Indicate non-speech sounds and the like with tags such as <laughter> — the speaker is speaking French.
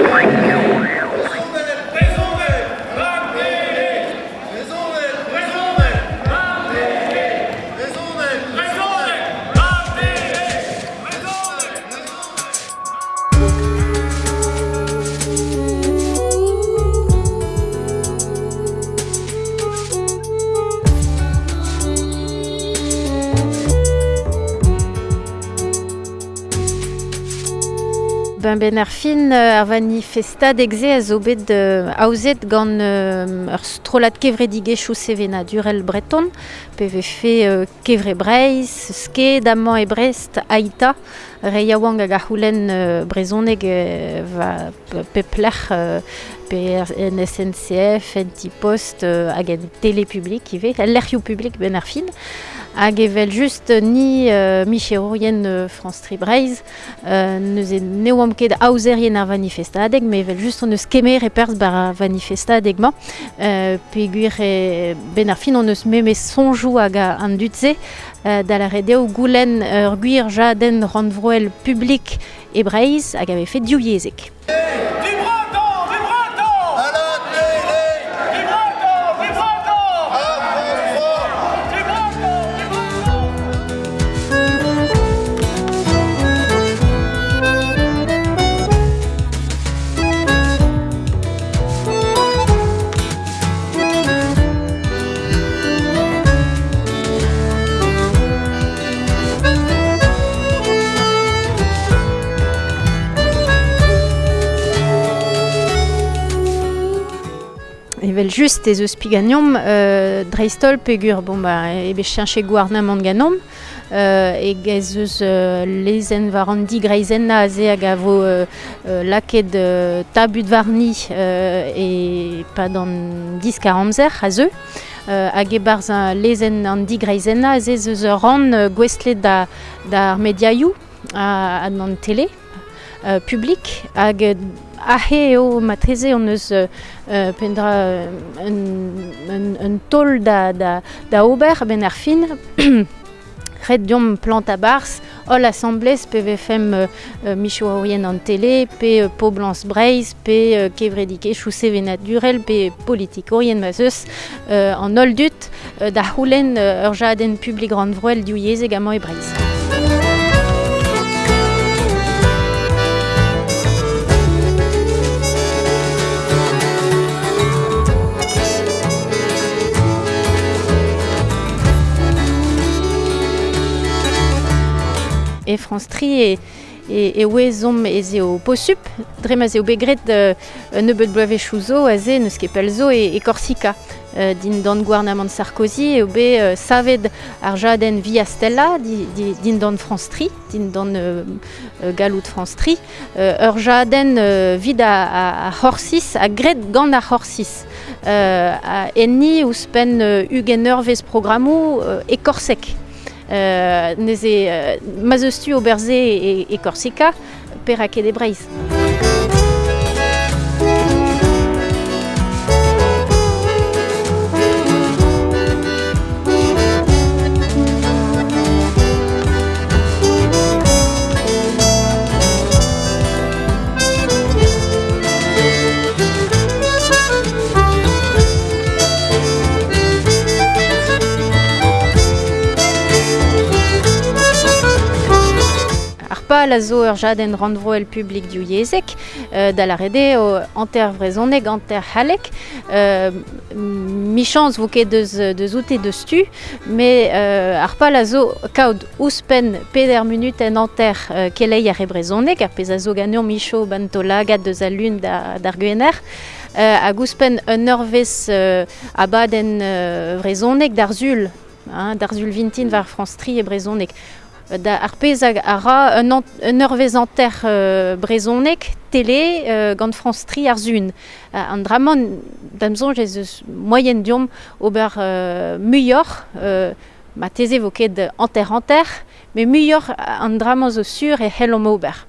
Oh, my God. Ben ben ar fin euh, ar manifestad egze a zo bet euh, aouzet gant euh, ur strolat kevredigezhioù sevena durel breton pe ve fe euh, kevre breiz, ske, damman e brest, aita, re wang hag a houlen euh, brezoneg euh, va pe euh, pe en NT-Post euh, hag en telepublik ben ar fin. hag evel just ni euh, micherourien euh, France Tribreiz euh, neus e ne oam ket aouzerien ar vanifestadeg me evel just neus kemer e perz bar ar vanifestadeg ma euh, pe guir e ben ar fin on eus meme sonjou hag an dutze euh, da la redeo goulen ur gwir jaden randvroel publik e breiz hag ave fet diouyezek. Hey Evel just ez eus pigagnom euh, dreistol pegur bon ba ebe chianche gouarnamant ganom euh, e gez eus euh, aze a euh, euh, euh, varni euh, e pa dan 10-40 zer a euh, e barz un lezen aze euh, da, da ar mediaioù a, a tele euh, euh, ahe eo matreze on eus euh, euh, pendra euh, un, un, un tol da, da, ober ben ar fin <coughs> diom ol assemblez pe vefem euh, euh, micho aurien an tele pe euh, po breiz pe euh, kevredike chousse venat durel. Pe politik orien ma zeus euh, an ol dut euh, da houlen euh, ur jaden publik randvroel diou yezeg amañ e breiz. E France Tri e, e, e oezom ez eo posup, dremaz eo begret euh, nebeut bloave chouzo a ze neus ket pel zo Corsica. Euh, din dan gouarnament Sarkozy eo be euh, savet ar jaden via Stella di, di, din dan France Tri, din dan euh, euh, France Tri, euh, ur jaden horsis, a gret gant a horsis. A enni ouspen euh, ugen ur vez korsek. Euh, euh, mazeustu oberze e, e Corsica per a ket e breiz. Ar pal a zo ur jaden randvroel publik diou yezek, euh, da la rede o anter vrezoneg, anter halek, euh, michans vo ket deus, deus oute deus tu, me euh, ar ouspen peder minut en anter euh, kelei ar ebrezoneg, ar pez zo ganeon micho bantola gad deus a lun da, d'ar euh, ouspen un euh, abaden euh, zul, hein, d'ar zul vintin var France Tri e brezoneg. Da ar pez hag a un, un euh, brezonek tele euh, gant France Tri ar zun. Uh, an dramon damzon ez eus moyen diom ober euh, euh, ma teze vo ket anter anter, me muior an dramon zo sur e helom ober.